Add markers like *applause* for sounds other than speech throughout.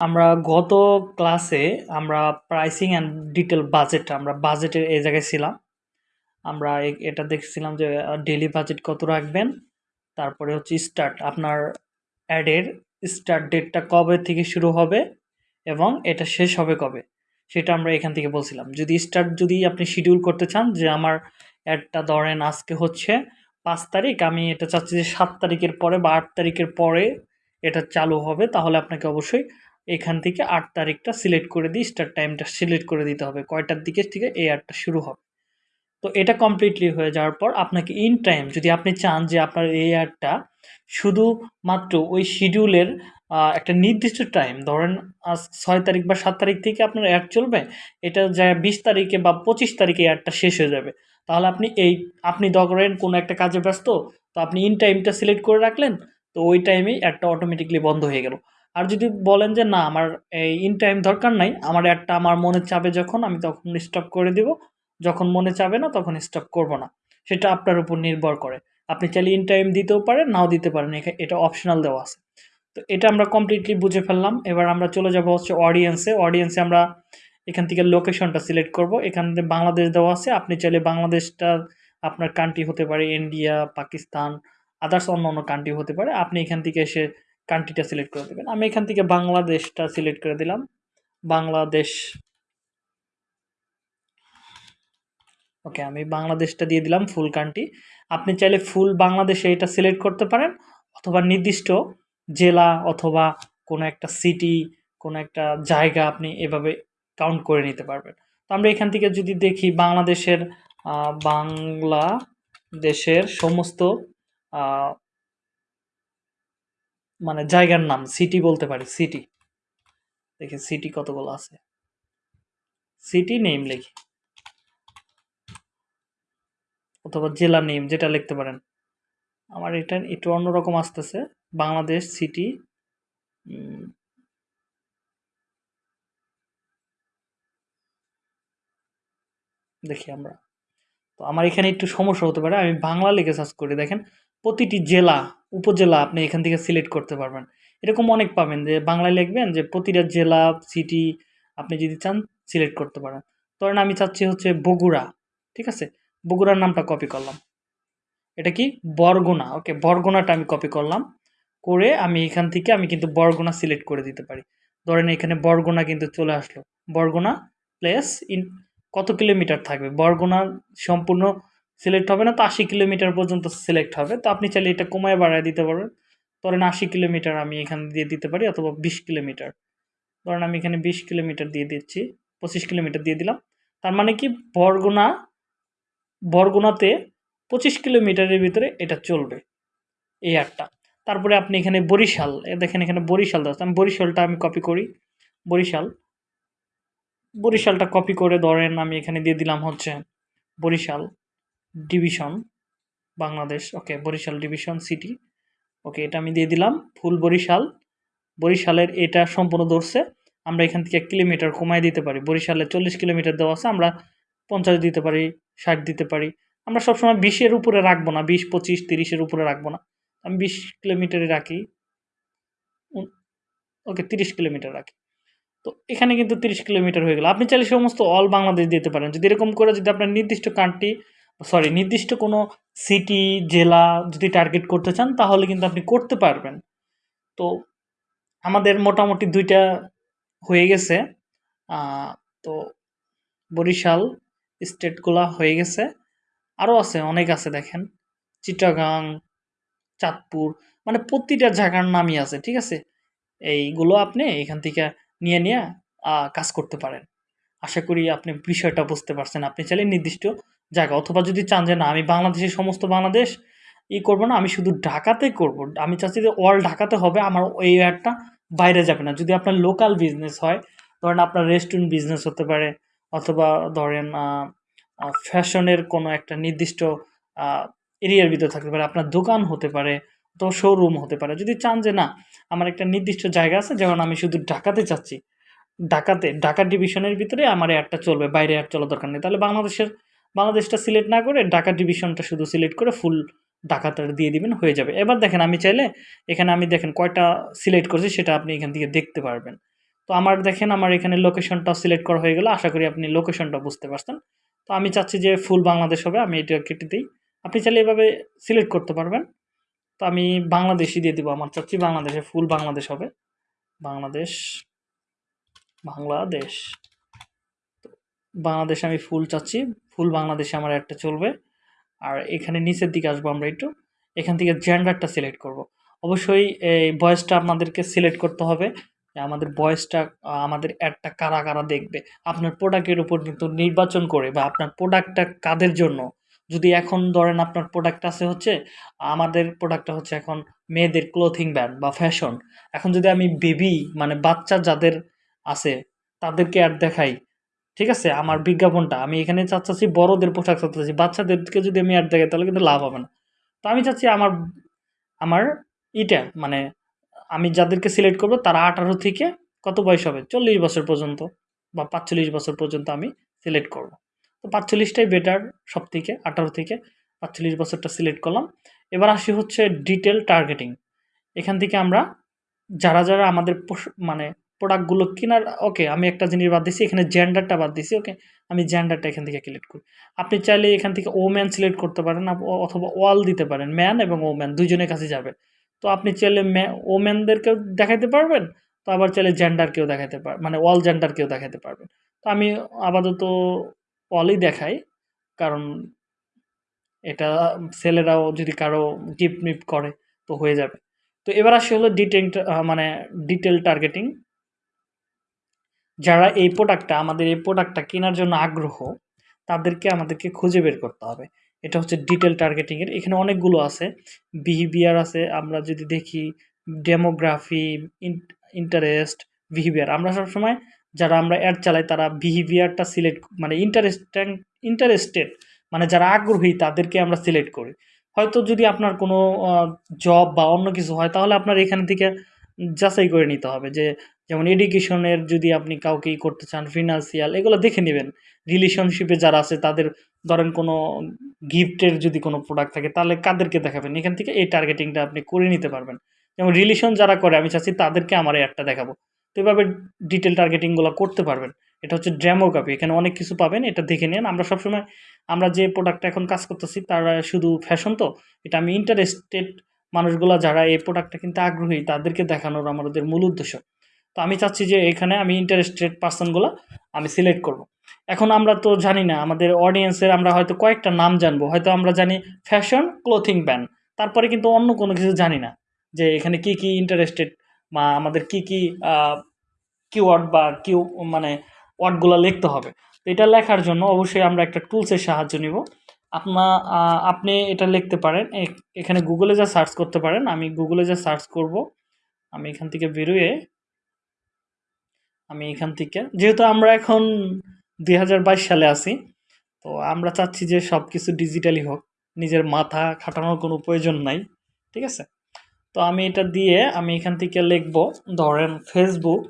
আমরা গত ক্লাসে আমরা প্রাইসিং অ্যান্ড ডিটেল বাজেট আমরা বাজেটের এই জায়গায় ছিলাম। আমরা এটা দেখছিলাম যে ডেলি বাজেট কত রাখবেন, তারপরে হচ্ছে স্টার্ট আপনার অ্যাডের স্টার্ট ডেটটা কবে থেকে শুরু হবে এবং এটা শেষ হবে কবে, সেটা আমরা এখান থেকে বলছিলাম। যদি স্টার্ট যদি আপনি শিডিউল করতে চান যে, আমার অ্যাডটা ধরেন আজকে হচ্ছে পাঁচ তারিখ, আমি এটা চাচ্ছি যে সাত তারিখের পরে বা আট তারিখের পরে এটা চালু হবে, তাহলে আপনাকে অবশ্যই এখান থেকে আট তারিখটা সিলেক্ট করে দিয়ে স্টার্ট টাইমটা সিলেক্ট করে দিতে হবে। কয়টার দিকে থেকে এই অ্যাডটা শুরু হবে। তো এটা কমপ্লিটলি হয়ে যাওয়ার পর আপনাকে ইন টাইম যদি আপনি চান যে আপনার এই অ্যাডটা শুধুমাত্র ওই শিডিউলের একটা নির্দিষ্ট টাইম ধরেন আজ ছয় তারিখ বা সাত তারিখ থেকে আপনার অ্যাড চলবে, এটা যা বিশ তারিখে বা পঁচিশ তারিখে অ্যাডটা শেষ হয়ে যাবে। তাহলে আপনি এই, আপনি ধরেন কোনো একটা কাজে ব্যস্ত, তো আপনি ইন টাইমটা সিলেক্ট করে রাখলেন, তো ওই টাইমেই অ্যাডটা অটোমেটিকলি বন্ধ হয়ে গেল। আর যদি বলেন যে, না, আমার এই ইন টাইম দরকার নাই, আমার অ্যাডটা আমার মনে চাবে যখন, আমি তখন স্টপ করে দিব। যখন মনে চাবে না, তখন স্টপ করব না। সেটা আপনার উপর নির্ভর করে। আপনি চাইলে ইন টাইম দিতেও পারেন, নাও দিতে পারেন এটা অপশনাল দেওয়া আছে। তো এটা আমরা কমপ্লিটলি বুঝে ফেললাম। এবার আমরা চলে যাব হচ্ছে অডিয়েন্সে অডিয়েন্সে আমরা এখান থেকে লোকেশনটা সিলেক্ট করব। এখান থেকে বাংলাদেশ দেওয়া আছে। আপনি চাইলে বাংলাদেশটা, আপনার কান্ট্রি হতে পারে ইন্ডিয়া পাকিস্তান আদার্স অন্য অন্য কান্ট্রি হতে পারে। আপনি এখান থেকে এসে কান্ট্রিটা সিলেক্ট করে দেবেন। আমি এখান থেকে বাংলাদেশটা সিলেক্ট করে দিলাম। বাংলাদেশ। ওকে আমি বাংলাদেশটা দিয়ে দিলাম ফুল কান্ট্রি আপনি চাইলে ফুল বাংলাদেশে এটা সিলেক্ট করতে পারেন, অথবা নির্দিষ্ট জেলা অথবা কোনো একটা সিটি কোনো একটা জায়গা আপনি এভাবে কাউন্ট করে নিতে পারবেন। তো আমরা এখান থেকে যদি দেখি বাংলাদেশের বাংলাদেশের সমস্ত মানে জায়গার নাম সিটি বলতে পারি সিটি দেখি সিটি কতগুলো আছে। সিটি নেম লিখি। অথবা জেলা নেম যেটা লিখতে পারেন। আমার এটা একটু অন্যরকম আসতেছে। বাংলাদেশ সিটি দেখি আমরা। তো আমার এখানে একটু সমস্যা হতে পারে। আমি বাংলা লিখে সার্চ করি, দেখেন। প্রতিটি জেলা, উপজেলা আপনি এখান থেকে সিলেক্ট করতে পারবেন। এরকম অনেক পাবেন যে বাংলায় লিখবেন যে প্রতিটা জেলা সিটি আপনি যদি চান সিলেক্ট করতে পারেন। ধরেন আমি চাচ্ছি হচ্ছে বগুড়া, ঠিক আছে? বগুড়ার নামটা কপি করলাম। এটা কি? বরগুনা। ওকে বরগুনাটা আমি কপি করলাম। করে আমি এখান থেকে আমি কিন্তু বরগুনা সিলেক্ট করে দিতে পারি। ধরেন এখানে বরগুনা কিন্তু চলে আসলো। বরগুনা প্লেস ইন কত কিলোমিটার থাকবে? বরগুনা সম্পূর্ণ সিলেক্ট হবে না, তো আশি কিলোমিটার পর্যন্ত সিলেক্ট হবে। তো আপনি চাইলে এটা কমায় বাড়ায় দিতে পারবেন। ধরেন আশি কিলোমিটার আমি এখানে দিয়ে দিতে পারি, অথবা বিশ কিলোমিটার। ধরেন আমি এখানে বিশ কিলোমিটার দিয়ে দিচ্ছি, পঁচিশ কিলোমিটার দিয়ে দিলাম। তার মানে কি? বরগুনা, বরগুনাতে পঁচিশ কিলোমিটারের ভিতরে এটা চলবে, এই একটা তারপরে আপনি এখানে বরিশাল দেখেন এখানে বরিশাল দেওয়া আমি বরিশালটা আমি কপি করি, বরিশাল। বরিশালটা কপি করে ধরেন আমি এখানে দিয়ে দিলাম হচ্ছে Barishal. Division, Bangladesh, okay, Barishal division city. Okay, এটা আমি দিয়ে দিলাম, ফুল বরিশাল। বরিশালের এটা সম্পূর্ণ ধরছে, আমরা এখান থেকে এক কিলোমিটার কমায় দিতে পারি। বরিশালে চল্লিশ কিলোমিটার দেওয়া আছে, আমরা পঞ্চাশ দিতে পারি, ষাট দিতে পারি। আমরা সবসময় বিশের উপরে রাখব না, বিশ, পঁচিশ, তিরিশের উপরে রাখব না। আমি বিশ কিলোমিটারে রাখি ওকে, তিরিশ কিলোমিটার রাখি। তো এখানে কিন্তু তিরিশ কিলোমিটার হয়ে গেল। আপনি চাইলে সমস্ত অল বাংলাদেশ দিতে পারেন। যদি এরকম করে যদি আপনার নির্দিষ্ট কান্ট্রি সরি নির্দিষ্ট কোনো সিটি জেলা যদি টার্গেট করতে চান, তাহলে কিন্তু আপনি করতে পারবেন। তো আমাদের মোটামুটি দুইটা হয়ে গেছে। তো বরিশাল স্টেটগুলা হয়ে গেছে। আরও আছে, অনেক আছে দেখেন। চিটাগাং, চাঁদপুর মানে প্রতিটা জায়গার নামই আছে, ঠিক আছে? এইগুলো আপনি এখান থেকে নিয়ে নিয়ে কাজ করতে পারেন। আশা করি আপনি বিষয়টা বুঝতে পারছেন। আপনি চাইলে নির্দিষ্ট জায়গা অথবা যদি চান যে না, আমি বাংলাদেশের সমস্ত বাংলাদেশ ই করব না, আমি শুধু ঢাকাতে করব। আমি চাচ্ছি যে অল ঢাকাতে হবে, আমার এই অ্যাডটা বাইরে যাবে না। যদি আপনার লোকাল বিজনেস হয়, ধরেন আপনার রেস্টুরেন্ট বিজনেস হতে পারে, অথবা ধরেন ফ্যাশনের কোনো একটা নির্দিষ্ট এরিয়ার ভিতরে থাকতে পারে, আপনার দোকান হতে পারে, তো শোরুম হতে পারে। যদি চান যে না, আমার একটা নির্দিষ্ট জায়গা আছে, যেমন আমি শুধু ঢাকাতে চাচ্ছি, ঢাকাতে, ঢাকা ডিভিশনের ভিতরে আমার অ্যাডটা চলবে, বাইরে অ্যাড চলার দরকার নেই। তাহলে বাংলাদেশের বাংলাদেশটা সিলেক্ট না করে ঢাকা ডিভিশনটা শুধু সিলেক্ট করে ফুল ঢাকাটা দিয়ে দিবেন, হয়ে যাবে। এবার দেখেন আমি চাইলে এখানে আমি দেখেন কয়টা সিলেক্ট করছি, সেটা আপনি এখান থেকে দেখতে পারবেন। তো আমার দেখেন আমার এখানে লোকেশনটা সিলেক্ট করা হয়ে গেল, আশা করি আপনি লোকেশনটা বুঝতে পারছেন। তো আমি চাচ্ছি যে ফুল বাংলাদেশ হবে, আমি এটা কেটে দিই। আপনি চাইলে এভাবে সিলেক্ট করতে পারবেন। তো আমি বাংলাদেশই দিয়ে দিব, আমার চাচ্ছি বাংলাদেশে ফুল বাংলাদেশ হবে। বাংলাদেশ বাংলাদেশ। তো বাংলাদেশে আমি ফুল চাচ্ছি। ফুল বাংলাদেশে আমার একটা চলবে। আর এখানে নিচের দিকে আসব আমরা একটু। এখান থেকে জেন্ডারটা সিলেক্ট করব। অবশ্যই এই বয়সটা আপনাদেরকে সিলেক্ট করতে হবে। আমাদের বয়সটা, আমাদের অ্যাডটা কারা কারা দেখবে। আপনার প্রোডাক্টের উপর কিন্তু নির্বাচন করে বা আপনার প্রোডাক্টটা কাদের জন্য? যদি এখন ধরেন আপনার প্রোডাক্ট আছে হচ্ছে, আমাদের প্রোডাক্টটা হচ্ছে এখন মেয়েদের ক্লোথিং ব্র্যান্ড বা ফ্যাশন এখন যদি আমি বেবি মানে বাচ্চা যাদের আছে, তাদেরকে অ্যাড দেখাই ঠিক আছে? আমার বিজ্ঞাপনটা, আমি এখানে চাচ্ছি বড়দের পোশাক চাচ্ছি, বাচ্চাদেরকে যদি আমি অ্যাড দেখাই তাহলে কিন্তু লাভ হবে না। তো আমি চাচ্ছি আমার আমার ইটা মানে আমি যাদেরকে সিলেক্ট করব তারা আঠারো থেকে কত বয়স হবে? চল্লিশ বছর পর্যন্ত বা পাঁচচল্লিশ বছর পর্যন্ত আমি সিলেক্ট করব। তো পাঁচচল্লিশটাই বেটার সব থেকে আঠারো থেকে পাঁচচল্লিশ বছরটা সিলেক্ট করলাম। এবার আসি হচ্ছে ডিটেল টার্গেটিং এখান থেকে আমরা যারা যারা আমাদের মানে প্রোডাক্টগুলো কেনার ওকে আমি একটা জিনিস বাদ দিছি, এখানে জেন্ডারটা বাদ দিছি ওকে আমি জেন্ডারটা এখান থেকে সিলেক্ট করি। আপনি চাইলে এখান থেকে ও ম্যান সিলেক্ট করতে পারেন অথবা ওয়াল দিতে পারেন ম্যান এবং ও ম্যান দুইজনের কাছে যাবে তো আপনি চাইলে ও ম্যানদেরকেও দেখাতে পারবেন, তো আবার চাইলে জেন্ডারকেও দেখাতে পার মানে অল জেন্ডারকেও দেখাতে পারবেন। তো আমি আপাতত অলই দেখাই, কারণ এটা ছেলেরাও যদি কারও গিফট মিফট করে, তো হয়ে যাবে। তো এবার আসি হলো ডিটেল মানে ডিটেল টার্গেটিং যারা এই প্রোডাক্টটা আমাদের এই প্রোডাক্টটা কেনার জন্য আগ্রহ, তাদেরকে আমাদেরকে খুঁজে বের করতে হবে। এটা হচ্ছে ডিটেল টার্গেটিংয়ের এখানে অনেকগুলো আছে। বিহেভিয়ার আছে, আমরা যদি দেখি ডেমোগ্রাফি ইন্টারেস্ট বিহেভিয়ার আমরা সবসময় যারা আমরা অ্যাড চালাই, তারা বিহেভিয়ারটা সিলেক্ট মানে ইন্টারেস্ট ইন্টারেস্টেড মানে যারা আগ্রহী, তাদেরকে আমরা সিলেক্ট করি। হয়তো যদি আপনার কোনো জব বা অন্য কিছু হয়, তাহলে আপনার এখান থেকে যাচাই করে নিতে হবে যে, যেমন এডুকেশনের যদি আপনি কাউকেই করতে চান ফিনান্সিয়াল এগুলো দেখে নেবেন। রিলেশনশিপে যারা আছে, তাদের ধরেন কোনো গিফটের যদি কোনো প্রোডাক্ট থাকে, তাহলে কাদেরকে দেখাবেন? এখান থেকে এই টার্গেটিংটা আপনি করে নিতে পারবেন। যেমন রিলেশন যারা করে, আমি চাচ্ছি তাদেরকে আমার অ্যাডটা দেখাবো। তো এভাবে ডিটেল টার্গেটিংগুলো করতে পারবেন। এটা হচ্ছে ড্যামোগ্রাফি এখানে অনেক কিছু পাবেন, এটা দেখে নিন। আমরা সবসময়, আমরা যে প্রোডাক্টটা এখন কাজ করতেছি, তারা শুধু ফ্যাশন তো, এটা আমি ইন্টারেস্টেড মানুষগুলো যারা এই প্রোডাক্টটা কিন্তু আগ্রহী, তাদেরকে দেখানোর আমাদের মূল উদ্দেশ্য। তো আমি চাচ্ছি যে এখানে আমি ইন্টারেস্টেড পার্সনগুলো আমি সিলেক্ট করব। এখন আমরা তো জানি না, আমাদের অডিয়েন্সের আমরা হয়তো কয়েকটা নাম জানব। হয়তো আমরা জানি ফ্যাশন ক্লোথিং ব্যান্ড তারপরে কিন্তু অন্য কোনো কিছু জানি না যে এখানে কি কি ইন্টারেস্টেড বা আমাদের কি কি কিওয়ার্ড বা কিউ মানে ওয়ার্ডগুলো লিখতে হবে। তো এটা লেখার জন্য অবশ্যই আমরা একটা টুলসের সাহায্য নিব। আপনা আপনি এটা লিখতে পারেন। এখানে গুগলে যা সার্চ করতে পারেন, আমি গুগলে যা সার্চ করব, আমি এখান থেকে বেরোয়ে, আমি এখান থেকে, যেহেতু আমরা এখন দুই হাজার বাইশ সালে আছি, তো আমরা চাচ্ছি যে সব কিছু ডিজিটালি হোক, নিজের মাথা খাটানোর কোনো প্রয়োজন নাই, ঠিক আছে? তো আমি এটা দিয়ে আমি এখান থেকে লিখব, ধরেন ফেসবুক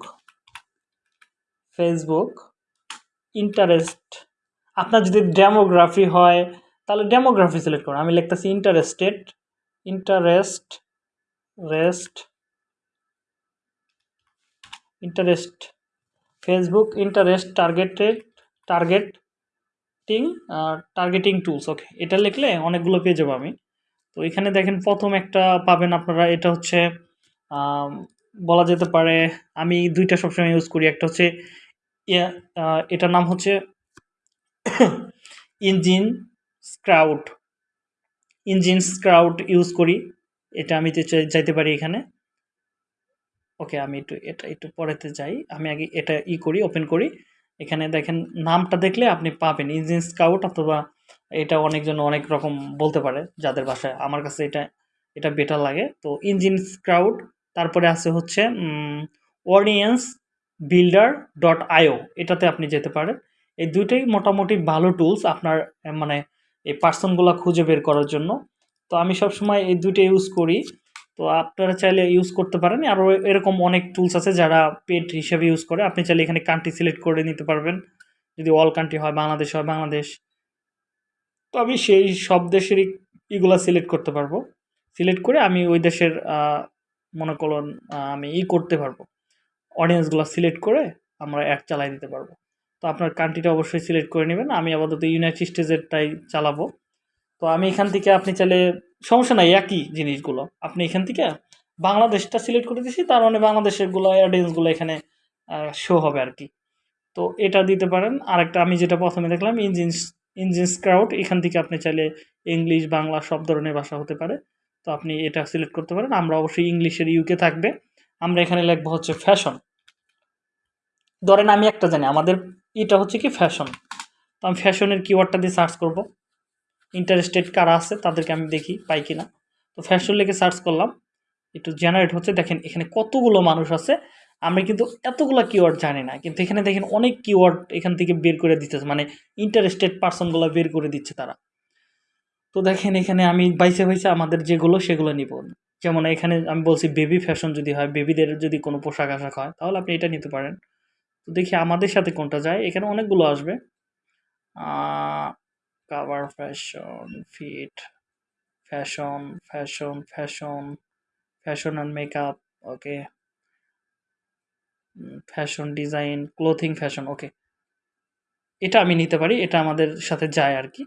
ফেসবুক ইন্টারেস্ট আপনার যদি ডেমোগ্রাফি হয় তাহলে ডেমোগ্রাফি সিলেক্ট করুন আমি লিখতেছি interested interest rest interest Facebook interest targeted targeting targeting tools okay এটা লিখলে অনেকগুলো পেয়ে যাব আমি তো এখানে দেখেন প্রথম একটা পাবেন আপনারা, এটা হচ্ছে বলা যেতে পারে, আমি দুইটা সবসময় ইউজ করি। একটা হচ্ছে এটার নাম হচ্ছে *coughs* engine scout, engine scout use করি। এটা আমি চাইতে পারি এখানে। ওকে, আমি একটু এটা, একটু পরেতে যাই। আমি আগে এটা ই করি, ওপেন করি। এখানে দেখেন, নামটা দেখলে আপনি পাবেন। ইঞ্জিন স্কাউট অথবা এটা অনেকজন অনেক রকম বলতে পারে যাদের বাসায়। আমার কাছে এটা এটা বেটার লাগে। তো ইঞ্জিন স্ক্রাউট, তারপরে আছে হচ্ছে অডিয়েন্স বিল্ডার ডট আইও। এটাতে আপনি যেতে পারেন। এই দুইটাই মোটামুটি ভালো টুলস আপনার মানে এই পার্সনগুলো খুঁজে বের করার জন্য। তো আমি সবসময় এই দুইটা ইউজ করি। তো আপনারা চাইলে ইউজ করতে পারেন। আরও এরকম অনেক টুলস আছে যারা পেড হিসেবে ইউজ করে। আপনি চাইলে এখানে কান্ট্রি সিলেক্ট করে নিতে পারবেন। যদি অল কান্ট্রি হয়, বাংলাদেশ হয়, বাংলাদেশ। তো আমি সেই সব দেশেরই ইগুলো সিলেক্ট করতে পারব। সিলেক্ট করে আমি ওই দেশের মনে করুন আমি ই করতে পারব। অডিয়েন্সগুলো সিলেক্ট করে আমরা অ্যাড চালাই দিতে পারব। তো আপনার কান্ট্রিটা অবশ্যই সিলেক্ট করে নেবেন। আমি আপাতত ইউনাইটেড স্টেটসেরটাই চালাবো। তো আমি এখান থেকে আপনি চাইলে, সমস্যা নাই, একই জিনিসগুলো। আপনি এখান থেকে বাংলাদেশটা সিলেক্ট করে দিয়েছি তার মানে বাংলাদেশেরগুলো অডিয়েন্সগুলো এখানে শো হবে আর কি তো এটা দিতে পারেন। আরেকটা আমি যেটা প্রথমে দেখলাম ইঞ্জিন ইঞ্জিন স্ক্রাউট এখান থেকে আপনি চাইলে ইংলিশ বাংলা সব ধরনের ভাষা হতে পারে। তো আপনি এটা সিলেক্ট করতে পারেন। আমরা অবশ্যই ইংলিশের ইউকে থাকবে। আমরা এখানে লিখব হচ্ছে ফ্যাশন ধরেন আমি একটা জানি, আমাদের এটা হচ্ছে কি ফ্যাশন তো আমি ফ্যাশনের কিওয়ার্ডটা দিয়ে সার্চ করব। ইন্টারেস্টেড কারা আছে তাদেরকে আমি দেখি, পাই কি না তো ফ্যাশন লিখে সার্চ করলাম। একটু জেনারেট হচ্ছে। দেখেন, এখানে কতগুলো মানুষ আছে। আমি কিন্তু এতগুলো কিওয়ার্ড জানি না। কিন্তু এখানে দেখেন, অনেক কিওয়ার্ড এখান থেকে বের করে দিতেছে। মানে ইন্টারেস্টেড পার্সনগুলো বের করে দিচ্ছে তারা। তো দেখেন, এখানে আমি বাইসে বাইসে আমাদের যেগুলো, সেগুলো নিব। যেমন এখানে আমি বলছি বেবি ফ্যাশন যদি হয় বেবিদের যদি কোনো পোশাক আশাক হয়, তাহলে আপনি এটা নিতে পারেন। তো দেখি আমাদের সাথে কোনটা যায়। এখানে অনেকগুলো আসবে। Cover fashion fit fashion fashion fashion fashion and makeup okay fashion design clothing fashion okay এটা আমি নিতে পারি, এটা আমাদের সাথে যায় আর কি।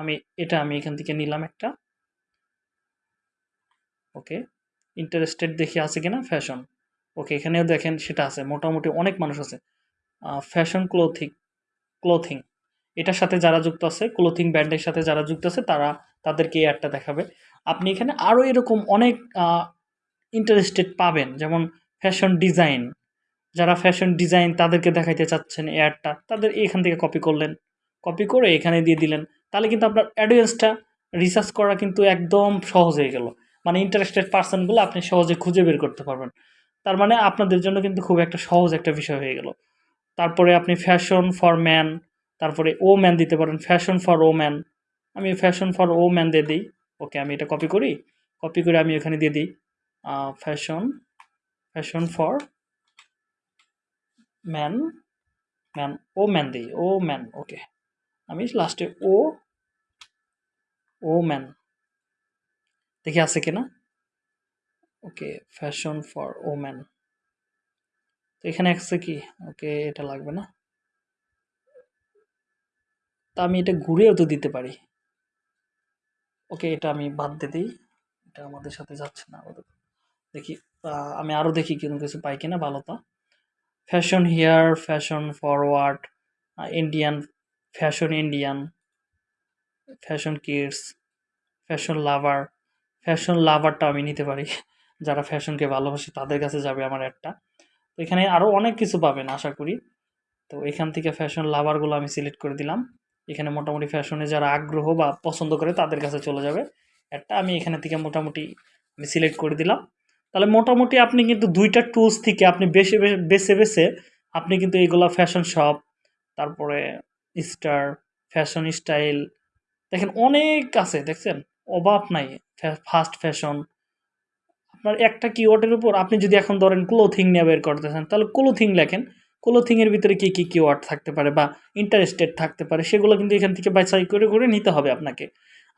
আমি, এটা আমি এখান থেকে নিলাম একটা। ওকে ইন্টারেস্টেড দেখি আছে কিনা? ফ্যাশন ওকে, এখানেও দেখেন সেটা আছে। মোটামুটি অনেক মানুষ আছে। ফ্যাশন ক্লোথিং ক্লোথিং এটার সাথে যারা যুক্ত আছে ক্লোথিং ব্র্যান্ডের সাথে যারা যুক্ত আছে, তারা তাদেরকে এই অ্যাডটা দেখাবে। আপনি এখানে আরও এরকম অনেক ইন্টারেস্টেড পাবেন। যেমন ফ্যাশন ডিজাইন যারা ফ্যাশন ডিজাইন তাদেরকে দেখাইতে চাচ্ছেন এই অ্যাডটা তাদের এখান থেকে কপি করলেন। কপি করে এখানে দিয়ে দিলেন। তাহলে কিন্তু আপনার অ্যাডোয়েন্সটা রিসার্চ করা কিন্তু একদম সহজ হয়ে গেল। মানে ইন্টারেস্টেড পার্সনগুলো আপনি সহজে খুঁজে বের করতে পারবেন। তার মানে আপনাদের জন্য কিন্তু খুব একটা সহজ একটা বিষয় হয়ে গেল। তারপরে আপনি ফ্যাশন ফর ম্যান তারপরে ও ম্যান দিতে পারেন ফ্যাশন ফর ও ম্যান আমি ফ্যাশন ফর ও ম্যান দিয়ে দিই। ওকে আমি এটা কপি করি। কপি করে আমি এখানে দিয়ে দিই। Fashion fashion for man man woman দিই। ও ম্যান ওকে আমি লাস্টে ও ও ম্যান দেখি আছে কিনা? Okay fashion for woman তো এখানে আছে কি? ওকে, এটা লাগবে না। তা আমি এটা ঘুরেও তো দিতে পারি। ওকে, এটা আমি বাদ দিয়ে দিই। এটা আমাদের সাথে যাচ্ছে না দেখি আমি আরও দেখি কোনো কিছু পাই কিনা, ভালো তো। Fashion hair fashion forward Indian fashion Indian fashion kids fashion lover fashion লাভারটা আমি নিতে পারি। যারা ফ্যাশনকে ভালোবাসে তাদের কাছে যাবে আমার একটা। তো এখানে আরও অনেক কিছু পাবেন, আশা করি। তো এখান থেকে ফ্যাশন লাভারগুলো আমি সিলেক্ট করে দিলাম। এখানে মোটামুটি ফ্যাশনে যারা আগ্রহ বা পছন্দ করে তাদের কাছে চলে যাবে। একটা আমি এখানে থেকে মোটামুটি আমি সিলেক্ট করে দিলাম। তাহলে মোটামুটি আপনি কিন্তু দুইটা টুলস থেকে আপনি বেছে বেছে বেছে আপনি কিন্তু এইগুলো ফ্যাশন শপ তারপরে স্টার ফ্যাশন স্টাইল দেখেন অনেক আছে, দেখছেন? অভাব নাই ফাস্ট ফ্যাশন আপনার একটা কিওয়ার্ডের উপর আপনি যদি এখন ধরেন ক্লোথিং নিয়ে বের করতে করতেছেন, তাহলে ক্লোথিং লেখেন। ক্লোথিংয়ের ভিতরে কী কী কিওয়ার্ড থাকতে পারে বা ইন্টারেস্টেড থাকতে পারে, সেগুলো কিন্তু এখান থেকে বাছাই করে করে নিতে হবে আপনাকে।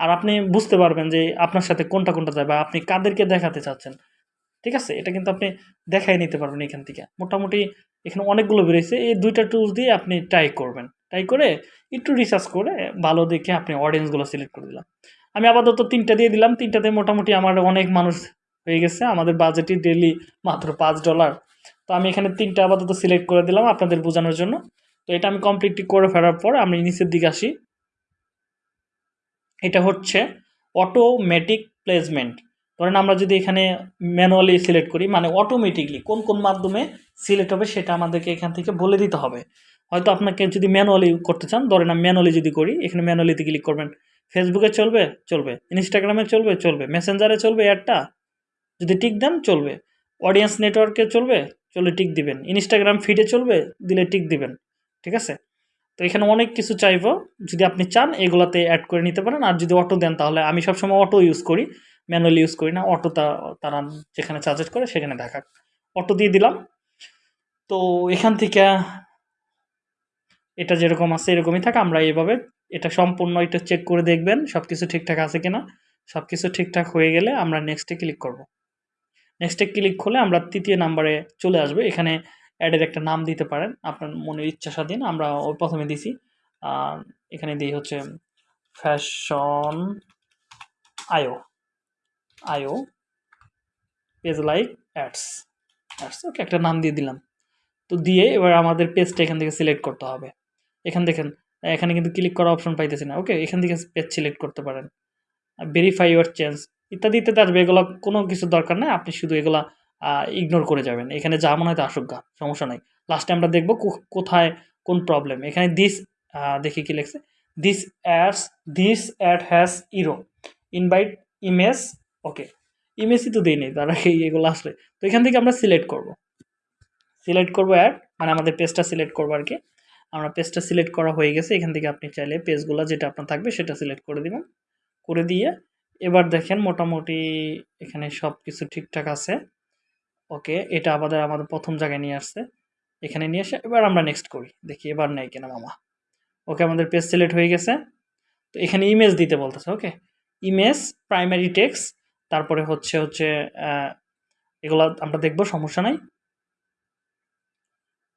আর আপনি বুঝতে পারবেন যে আপনার সাথে কোনটা কোনটা যায় বা আপনি কাদেরকে দেখাতে চাচ্ছেন। ঠিক আছে? এটা কিন্তু আপনি দেখাই নিতে পারবেন এখান থেকে। মোটামুটি এখানে অনেকগুলো বেরিয়েছে এই দুইটা টুলস দিয়ে আপনি ট্রাই করবেন। ট্রাই করে একটু রিসার্চ করে ভালো দেখে আপনি অডিয়েন্সগুলো সিলেক্ট করে দিলাম। আমি আপাতত তিনটা দিয়ে দিলাম। তিনটাতে মোটামুটি আমার অনেক মানুষ হয়ে গেছে। আমাদের বাজেটই ডেলি মাত্র পাঁচ ডলার তো আমি এখানে তিনটা আপাতত সিলেক্ট করে দিলাম আপনাদের বোঝানোর জন্য। তো এটা আমি কমপ্লিটলি করে ফেরার পর আমি নিচের দিকে আসি। এটা হচ্ছে অটোমেটিক প্লেসমেন্ট ধরেন আমরা যদি এখানে ম্যানুয়ালি সিলেক্ট করি মানে অটোমেটিকলি কোন কোন মাধ্যমে সিলেক্ট হবে সেটা আমাদেরকে এখান থেকে বলে দিতে হবে। হয়তো আপনাকে যদি ম্যানুয়ালি করতে চান, ধরেন আমি ম্যানুয়ালি যদি করি, এখানে ম্যানুয়ালিতে ক্লিক করবেন। ফেসবুকে চলবে চলবে। ইনস্টাগ্রামে চলবে চলবে। মেসেঞ্জারে চলবে অ্যাডটা যদি টিক দেন চলবে। অডিয়েন্স নেটওয়ার্কে চলবে, চলে টিক দিবেন। ইনস্টাগ্রাম ফিডে চলবে, দিলে টিক দিবেন। ঠিক আছে? তো এখানে অনেক কিছু চাইব। যদি আপনি চান, এগুলাতে অ্যাড করে নিতে পারেন। আর যদি অটো দেন, তাহলে আমি সবসময় অটো ইউজ করি। ম্যানুয়ালি ইউজ করি না। অটো তারা যেখানে চার্জেস করে, সেখানে দেখাক। অটো দিয়ে দিলাম। তো এখান থেকে এটা যেরকম আছে, এরকমই থাকে। আমরা এইভাবে এটা সম্পূর্ণ এটা চেক করে দেখবেন সব কিছু ঠিকঠাক আছে কিনা। সব কিছু ঠিকঠাক হয়ে গেলে আমরা নেক্সটে ক্লিক করব। নেক্সটে ক্লিক করলে আমরা তৃতীয় নাম্বারে চলে আসবে। এখানে অ্যাডের একটা নাম দিতে পারেন। আপনার মনের ইচ্ছা স্বাধীন, আমরা প্রথমে দিছি। এখানে দিই হচ্ছে ফ্যাশন আয়ো আয়ো page like ads ads okay একটা নাম দিয়ে দিলাম। তো দিয়ে এবার আমাদের পেজটা এখান থেকে সিলেক্ট করতে হবে। এখান দেখেন, এখানে কিন্তু ক্লিক করা অপশন পাইতেছি না। ওকে এখান থেকে পেজ সিলেক্ট করতে পারেন। ভেরিফাই ইউর চেঞ্জ ইত্যাদি ইত্যাদি আসবে এগুলো কোনো কিছু দরকার নেই। আপনি শুধু এগুলা ইগনোর করে যাবেন। এখানে যা মনে হয় তা আসুক সমস্যা নাই। লাস্টে আমরা দেখব কোথায় কোন প্রবলেম এখানে দিস দেখি কি লিখছে। This ads this ad has error invite image okay ইমেজই তো দিই নেই, তার আগে এগুলো আসলে। তো এখান থেকে আমরা সিলেক্ট করব। সিলেক্ট করব অ্যাড মানে আমাদের পেজটা সিলেক্ট করব আর কি আমরা পেজটা সিলেক্ট করা হয়ে গেছে। এখান থেকে আপনি চাইলে পেজগুলো যেটা আপনার থাকবে সেটা সিলেক্ট করে দেবেন। করে দিয়ে এবার দেখেন মোটামুটি এখানে সব কিছু ঠিকঠাক আছে। ওকে, এটা আমাদের আমাদের প্রথম জায়গায় নিয়ে আসছে। এখানে নিয়ে এসে এবার আমরা নেক্সট করি। দেখি এবার নেই কিনা মামা। ওকে, আমাদের পেজ সিলেক্ট হয়ে গেছে। তো এখানে ইমেজ দিতে বলতেছে, ওকে? ইমেজ প্রাইমারি টেক্স তারপরে হচ্ছে হচ্ছে এগুলো আমরা দেখব, সমস্যা নাই।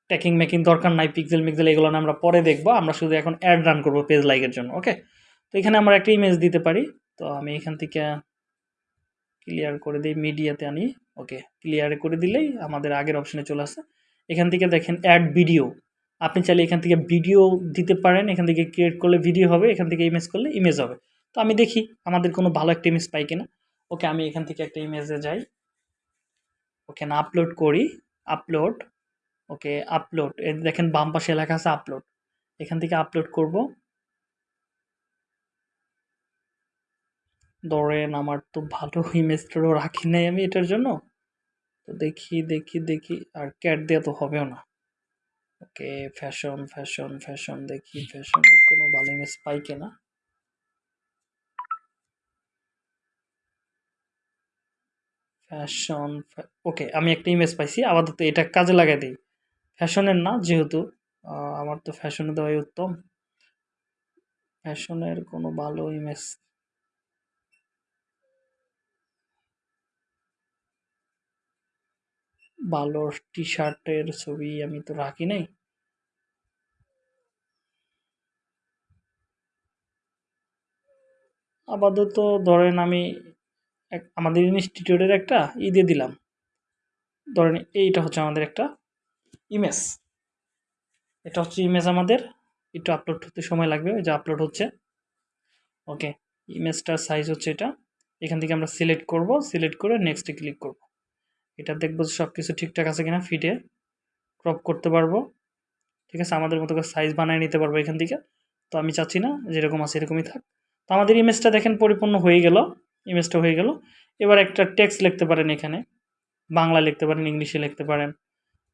ট্যাকিং মেকিং দরকার নাই পিক্সেল মিক্সেল এগুলো আমরা পরে দেখব। আমরা শুধু এখন অ্যাড রান করব পেজ লাইকের জন্য, ওকে? তো এখানে আমরা একটা ইমেজ দিতে পারি। তো আমি এখান থেকে ক্লিয়ার করে দিই মিডিয়াতে আনি। ওকে ক্লিয়ার করে দিলেই আমাদের আগের অপশনে চলে আসে। এখান থেকে দেখেন অ্যাড ভিডিও আপনি চাইলে এখান থেকে ভিডিও দিতে পারেন। এখান থেকে ক্রিয়েট করলে ভিডিও হবে, এখান থেকে ইমেজ করলে ইমেজ হবে। তো আমি দেখি আমাদের কোনো ভালো একটা ইমেজ পাই কিনা। ওকে আমি এখান থেকে একটা ইমেজে যাই। ওকে না আপলোড করি। আপলোড ওকে আপলোড দেখেন বাম পাশে লেখা আছে আপলোড এখান থেকে আপলোড করব। ধরেন আমার তো ভালো ইমেজটারও রাখি নাই আমি এটার জন্য। তো দেখি দেখি দেখি, আর ক্যাট দেওয়া তো হবেও না। ওকে ফ্যাশন ফ্যাশন ফ্যাশন দেখি ফ্যাশনের কোনো ভালো ইমেজ পাই কিনা ফ্যাশন ওকে, আমি একটা ইমেজ পাইছি, আপাতত এটা কাজে লাগাই দিই। ফ্যাশনের না, যেহেতু আমার তো ফ্যাশনে দেওয়াই উত্তম। ফ্যাশনের কোনো ভালো ইমেজ ভালো টি শার্টের ছবি আমি তো রাখি নাই। আপাতত ধরেন আমি এক- আমাদের ইনস্টিটিউটের একটা ই দিয়ে দিলাম। ধরেন এইটা হচ্ছে আমাদের একটা ইমেজ। এটা হচ্ছে ইমেজ আমাদের, একটু আপলোড হতে সময় লাগবে, ওই যে আপলোড হচ্ছে। ওকে ইমেজটার সাইজ হচ্ছে এটা। এখান থেকে আমরা সিলেক্ট করব সিলেক্ট করে নেক্সটে ক্লিক করব। এটা দেখব যে সব কিছু ঠিকঠাক আছে কিনা ফিটে ক্রপ করতে পারব। ঠিক আছে? আমাদের মতো করে সাইজ বানিয়ে নিতে পারব এখান থেকে। তো আমি চাচ্ছি না যেরকম আছে এরকমই থাক। তো আমাদের ইমেজটা দেখেন পরিপূর্ণ হয়ে গেল। ইমেজটা হয়ে গেল। এবার একটা টেক্সট লিখতে পারেন এখানে। বাংলা লিখতে পারেন, ইংলিশে লিখতে পারেন।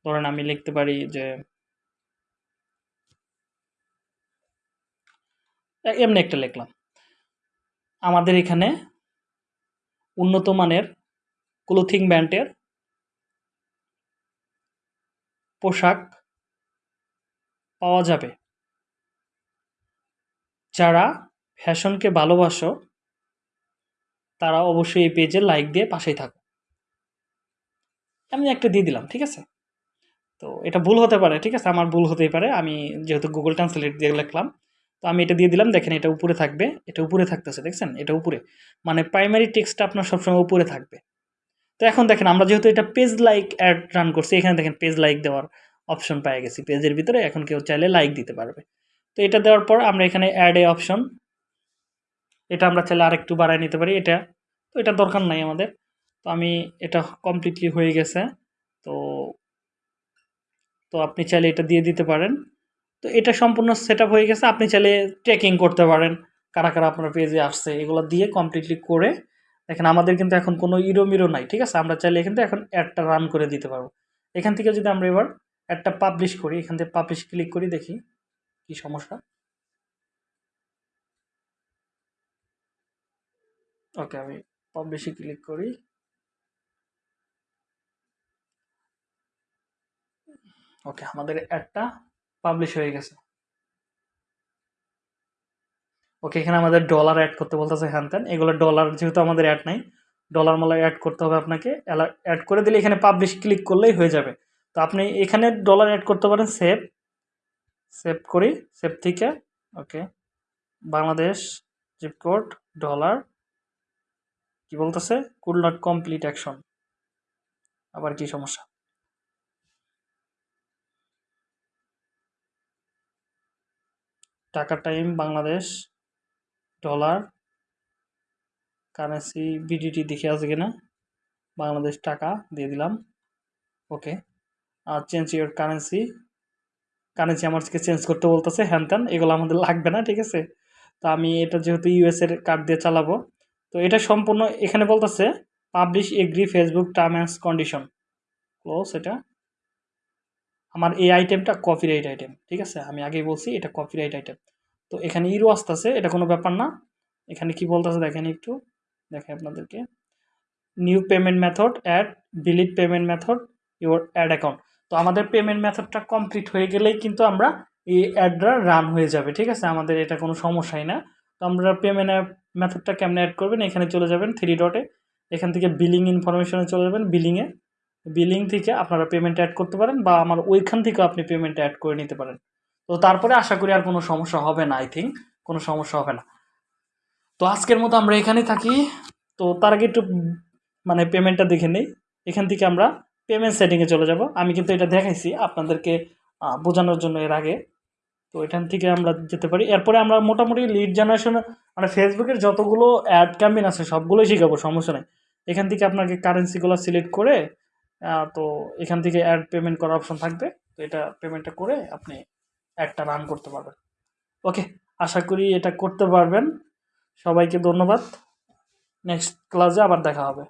ধরেন আমি লিখতে পারি যে, এমনি একটা লিখলাম। আমাদের এখানে উন্নত মানের ক্লোথিং ব্র্যান্ডের পোশাক পাওয়া যাবে। যারা ফ্যাশনকে ভালোবাসো, তারা অবশ্যই এই পেজে লাইক দিয়ে পাশেই থাকো। আমি একটা দিয়ে দিলাম, ঠিক আছে? তো এটা ভুল হতে পারে, ঠিক আছে? আমার ভুল হতেই পারে। আমি যেহেতু গুগল ট্রান্সলেট দিয়ে লিখলাম, তো আমি এটা দিয়ে দিলাম। দেখেন এটা উপরে থাকবে, এটা উপরে থাকতেছে, দেখছেন? এটা উপরে। মানে প্রাইমারি টেক্সটটা আপনার সবসময় উপরে থাকবে। তো এখন দেখেন, আমরা যেহেতু এটা পেজ লাইক অ্যাড রান করছি, এখানে দেখেন পেজ লাইক দেওয়ার অপশন পেয়ে গেছি। পেজের ভিতরে এখন কেউ চাইলে লাইক দিতে পারবে। তো এটা দেওয়ার পর আমরা এখানে অ্যাড এ অপশন এটা আমরা চাইলে আরেকটু বাড়ায় নিতে পারি, এটা। তো এটা দরকার নাই আমাদের। তো আমি এটা কমপ্লিটলি হয়ে গেছে। তো তো আপনি চাইলে এটা দিয়ে দিতে পারেন। তো এটা সম্পূর্ণ সেট হয়ে গেছে, আপনি চাইলে ট্রেকিং করতে পারেন, কারা কারা আপনার পেজে আসছে, এগুলো দিয়ে কমপ্লিটলি করে দেখেন, আমাদের কিন্তু এখন কোনো ইরো মিরো নাই, ঠিক আছে? আমরা চাইলে কিন্তু এখন অ্যাডটা রান করে দিতে পারব। এখান থেকে যদি আমরা এবার অ্যাডটা পাবলিশ করি, এখান থেকে পাবলিশ ক্লিক করি, দেখি কি সমস্যা। ওকে, আমি পাবলিশে ক্লিক করি। ওকে, আমাদের অ্যাডটা পাবলিশ হয়ে গেছে। ওকে, এখানে আমাদের ডলার অ্যাড করতে বলতেছে হ্যান ত্যান। এগুলো ডলার যেহেতু আমাদের অ্যাড নাই ডলার মালা অ্যাড করতে হবে আপনাকে। অ্যাড করে দিলে এখানে পাবলিশ ক্লিক করলেই হয়ে যাবে। তো আপনি এখানে ডলার অ্যাড করতে পারেন সেভ সেভ করি সেভ থেকে, okay. Bangladesh zip code dollar কি বলতেছে? কুল নট কমপ্লিট অ্যাকশন আবার কি সমস্যা? টাকা time Bangladesh dollar currency BDT দেখে আছে কিনা? বাংলাদেশ টাকা দিয়ে দিলাম। ওকে আর চেঞ্জ ইউর কারেন্সি কারেন্সি আমার চেঞ্জ করতে বলতেছে, হ্যান ত্যান, এগুলো আমাদের লাগবে না, ঠিক আছে? তো আমি এটা যেহেতু ইউএসের কার্ড দিয়ে চালাবো, তো এটা সম্পূর্ণ এখানে বলতেছে publish agree Facebook term and condition close এটা। আমার এই আইটেমটা কপিরাইট আইটেম ঠিক আছে? আমি আগেই বলছি, এটা কপিরাইট আইটেম তো এখানে ইরো আসতেছে, এটা কোনো ব্যাপার না। এখানে কি বলতেছে দেখেন একটু দেখে আপনাদেরকে। New payment method add delete payment method your ad account তো আমাদের পেমেন্ট মেথডটা কমপ্লিট হয়ে গেলেই কিন্তু আমরা এই অ্যাডটা রান হয়ে যাবে, ঠিক আছে? আমাদের এটা কোনো সমস্যাই না। তো আমরা পেমেন্ট মেথডটা কেমনে অ্যাড করবেন? এখানে চলে যাবেন থ্রি ডটে এখান থেকে বিলিং ইনফরমেশনে চলে যাবেন বিলিংয়ে বিলিং থেকে আপনারা পেমেন্ট অ্যাড করতে পারেন বা আমার ওইখান থেকেও আপনি পেমেন্ট অ্যাড করে নিতে পারেন। তো তারপরে আশা করি আর কোনো সমস্যা হবে না আই থিঙ্ক কোনো সমস্যা হবে না। তো আজকের মতো আমরা এখানেই থাকি। তো তার আগে একটু মানে পেমেন্টটা দেখে নেই। এখান থেকে আমরা পেমেন্ট সেটিংয়ে চলে যাব। আমি কিন্তু এটা দেখাইছি আপনাদেরকে বোঝানোর জন্য এর আগে। তো এখান থেকে আমরা যেতে পারি। এরপরে আমরা মোটামুটি লিড জেনারেশন মানে ফেসবুকের যতগুলো অ্যাড ক্যাম্পেইন আছে, সবগুলোই শিখাবো, সমস্যা নেই। এখান থেকে আপনাকে কারেন্সিগুলো সিলেক্ট করে তো এখান থেকে অ্যাড পেমেন্ট করার অপশন থাকবে। তো এটা পেমেন্টটা করে আপনি অ্যাডটা রান করতে পারবেন। ওকে আশা করি এটা করতে পারবেন। সবাইকে ধন্যবাদ। নেক্সট ক্লাসে আবার দেখা হবে।